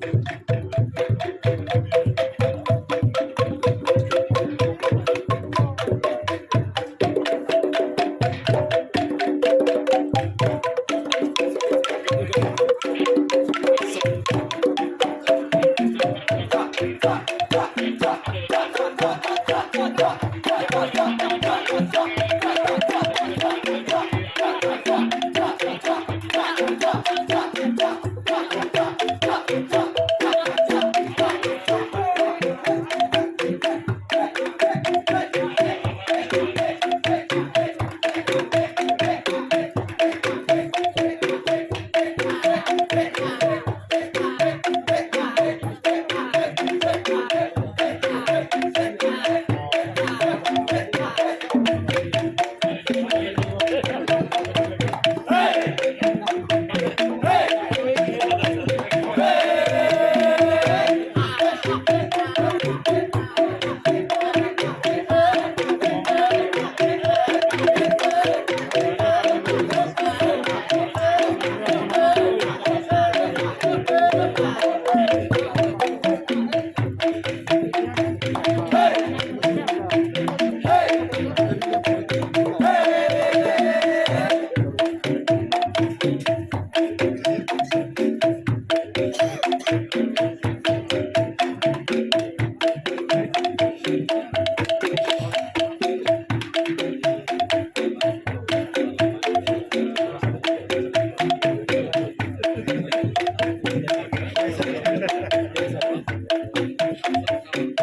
Yeah.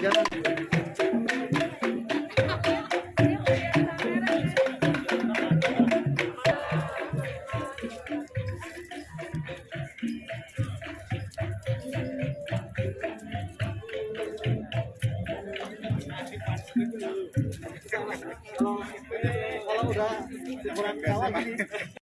Jalan. kalau udah kurang kawan